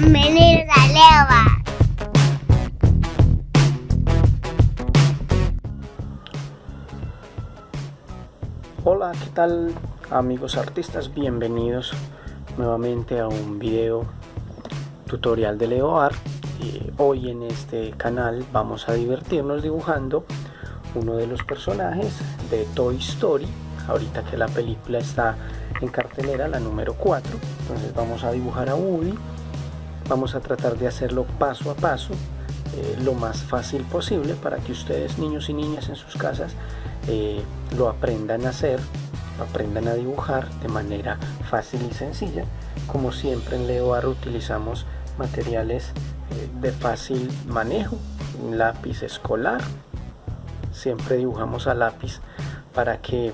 Bienvenidos a Leva. Hola, ¿qué tal amigos artistas? Bienvenidos nuevamente a un video tutorial de LeoArt. Eh, hoy en este canal vamos a divertirnos dibujando uno de los personajes de Toy Story. Ahorita que la película está en cartelera, la número 4. Entonces vamos a dibujar a Woody. Vamos a tratar de hacerlo paso a paso, eh, lo más fácil posible para que ustedes, niños y niñas en sus casas, eh, lo aprendan a hacer, aprendan a dibujar de manera fácil y sencilla. Como siempre en LeoArt utilizamos materiales eh, de fácil manejo, un lápiz escolar, siempre dibujamos a lápiz para que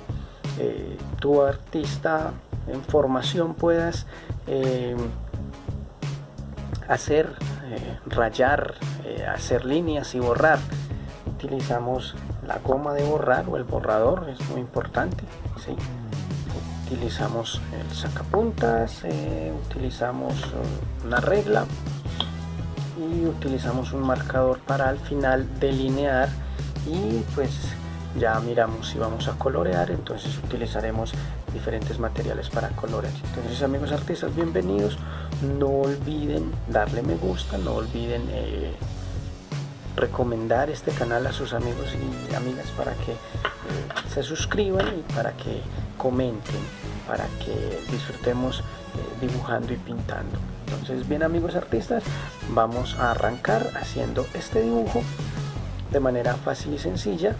tu artista en formación puedas hacer, rayar, hacer líneas y borrar. Utilizamos la goma de borrar o el borrador es muy importante ¿sí? utilizamos el sacapuntas eh, utilizamos una regla y utilizamos un marcador para al final delinear y pues ya miramos si vamos a colorear entonces utilizaremos diferentes materiales para colorear. Entonces amigos artistas bienvenidos. No olviden darle me gusta no olviden eh, recomendar este canal a sus amigos y amigas para que eh, se suscriban y para que comenten, para que disfrutemos eh, dibujando y pintando. Entonces bien amigos artistas, vamos a arrancar haciendo este dibujo de manera fácil y sencilla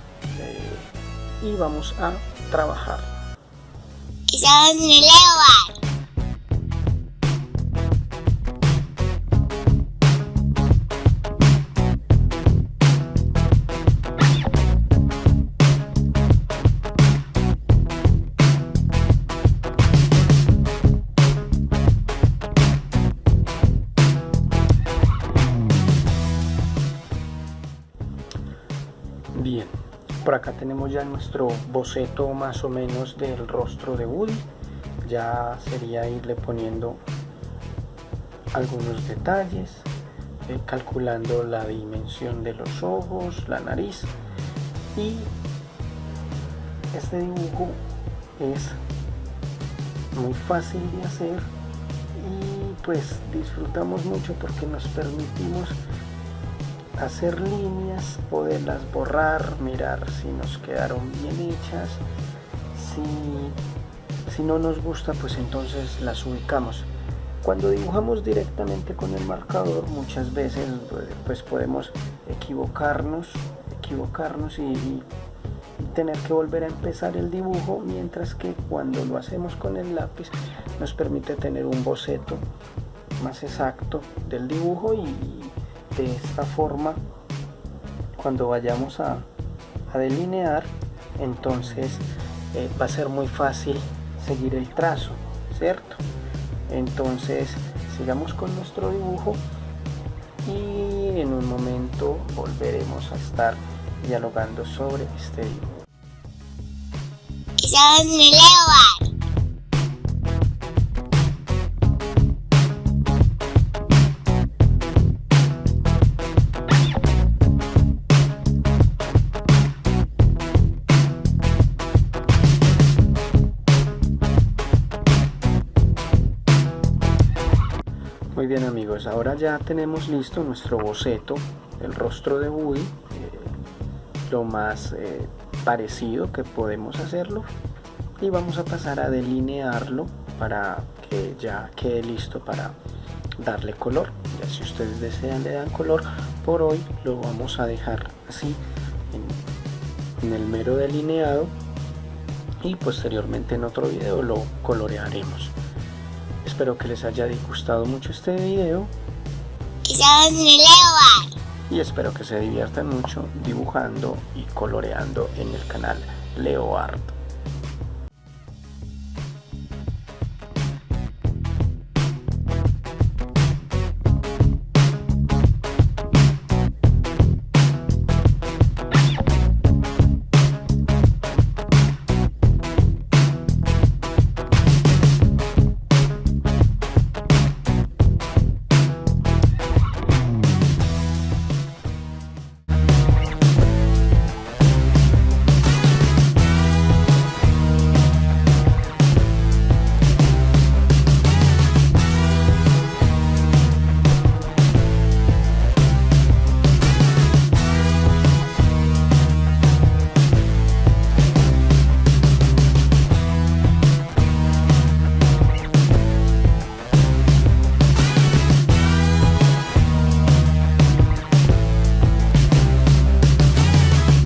y vamos a trabajar. Bien, por acá tenemos ya nuestro boceto más o menos del rostro de Woody. Ya sería irle poniendo algunos detalles, eh, calculando la dimensión de los ojos, la nariz y este dibujo es muy fácil de hacer y pues disfrutamos mucho porque nos permitimos hacer líneas, poderlas borrar, mirar si nos quedaron bien hechas. Si, si no nos gusta, pues entonces las ubicamos. Cuando dibujamos directamente con el marcador, muchas veces pues podemos equivocarnos, equivocarnos y, y tener que volver a empezar el dibujo, mientras que cuando lo hacemos con el lápiz nos permite tener un boceto más exacto del dibujo y, de esta forma cuando vayamos a, delinear entonces eh, va a ser muy fácil seguir el trazo cierto entonces sigamos con nuestro dibujo y en un momento volveremos a estar dialogando sobre este dibujo amigos, ahora ya tenemos listo nuestro boceto, el rostro de Woody, eh, lo más eh, parecido que podemos hacerlo y vamos a pasar a delinearlo para que ya quede listo para darle color. Ya si ustedes desean le dan color, por hoy lo vamos a dejar así en, en el mero delineado y posteriormente en otro video lo colorearemos. Espero que les haya gustado mucho este video. Y espero que se diviertan mucho dibujando y coloreando en el canal Leo Art.